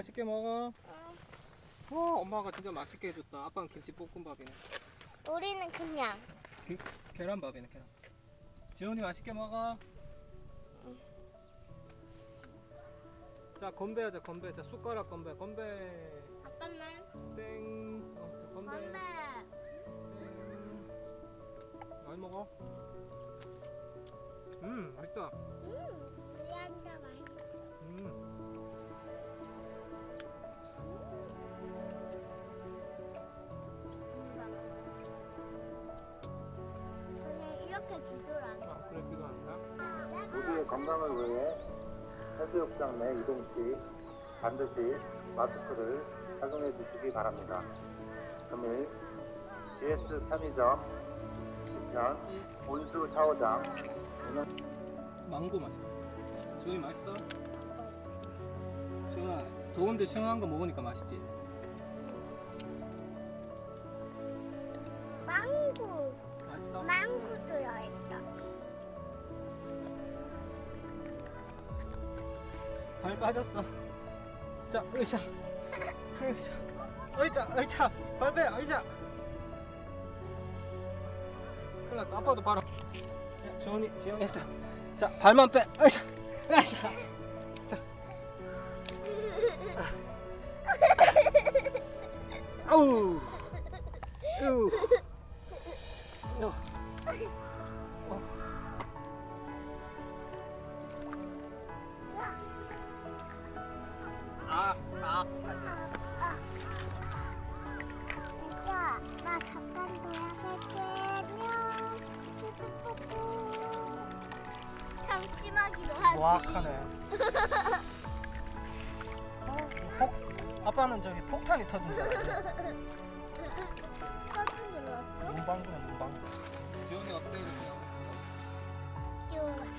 맛있게 먹어. 응. 와 엄마가 진짜 맛있게 해줬다. 아빠는 김치 볶음밥이네. 우리는 그냥. 그, 계란밥이네 계란. 지훈이 맛있게 먹어. 자 건배하자 건배. 자 숟가락 건배 건배. 아빠는 땡. 어, 자, 건배. 건배. 땡. 많이 먹어. 음 맛있다. 음, 저는 이렇게 기도를 안 해. 아 그래 기도한다. 모두의 건강을 위해 해수욕장 내 이동 시 반드시 마스크를 착용해 주시기 바랍니다. 금일 GS 편의점 뒤편 온수 샤워장 망고 맛이야. 지훈이 맛있어? 지훈아 더운데 시원한 거 먹으니까 맛있지? 망고. 맛있어? 망고 들어있다. 발 빠졌어. 자, 의자. 의자. 의자, 의자. 발배, 의자. 큰일 났다. 아빠도 바로. 야, 지원이, 지원이 일단. 자, 발만 빼. 의자. 의자. 자. 아우. 아우. 나 잠깐 돌아갈게. 참 심하기도 하지. 정확하네. 폭, 아빠는 저기 폭탄이 터진 줄 알았네. 버튼 눌렀어? 문방구네, 문방구. 지원이 어때? 좋아.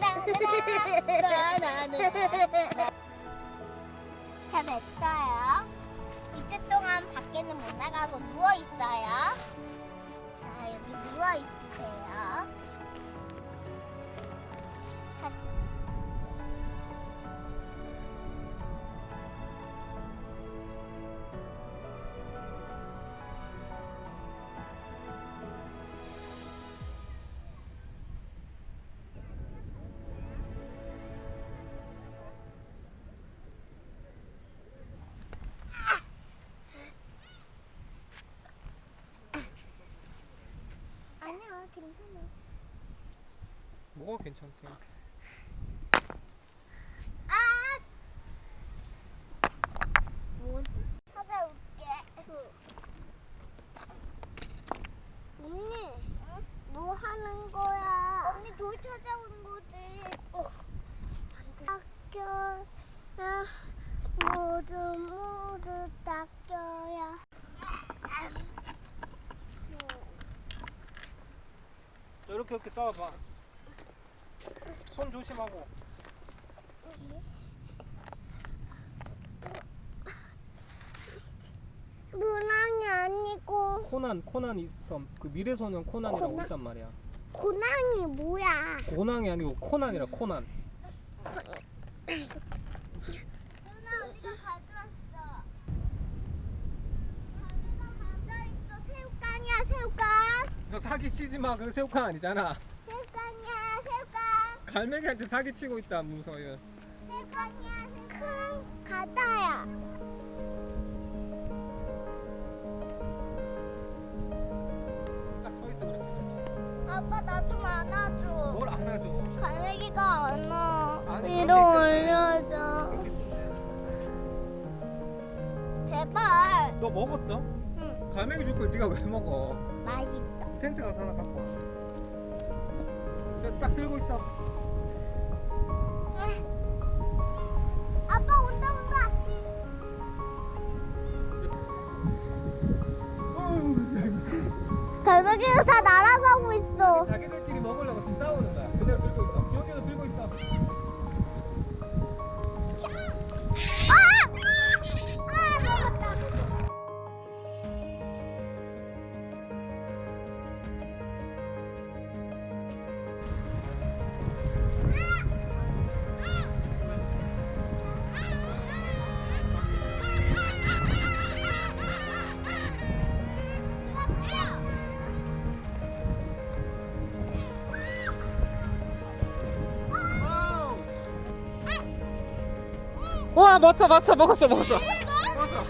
다 됐어요. 이때 동안 밖에는 못 나가고 누워 있어요. 괜찮아. 뭐가 괜찮대? 아! 뭐지? 찾아올게. 언니, 뭐 하는 거야? 언니 돌 찾아오는 거지. 어. 학교, 아, 모두 모두 닦여야. 자, 이렇게 이렇게 싸워봐. 손 조심하고. 문항이 아니고 코난, 코난 있어. 그 미래소년 코난이라고 코난? 있단 말이야. 고낭이 뭐야? 고난이 아니고 코난이라 코난. 누나 어디가 가져왔어? 가게가 가져있어 새우깡이야 새우깡 너 사기 치지 마. 그거 새우깡 아니잖아. 새우깡이야 새우깡 갈매기한테 사기 치고 있다, 문서윤. 새우깡이야 큰 가다야 딱 서 있어, 그렇게. 그렇지. 아빠 나 좀 안아줘 뭘 안아줘. 갈매기가 안와 아니, 위로 올려줘. 제발 너 먹었어? 응 갈매기 줄 걸 네가 왜 먹어? 맛있다 텐트 가서 하나 갖고 와. 야, 딱 들고 있어. 와 맞다 맞다 먹었어 먹었어. 먹었어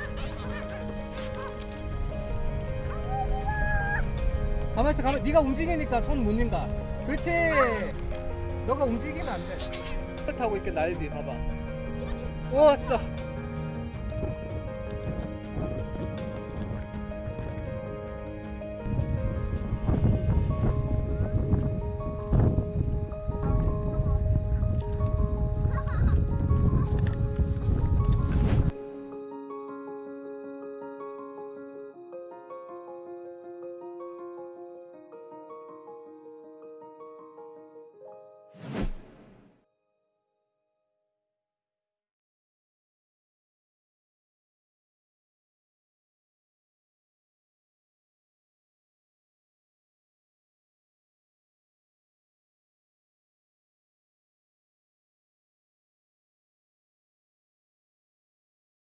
가만 있어. 가만 네가 움직이니까 손 못 닌가 그렇지. 너가 움직이면 안돼. 타고 있게 날지 봐봐. 왔어.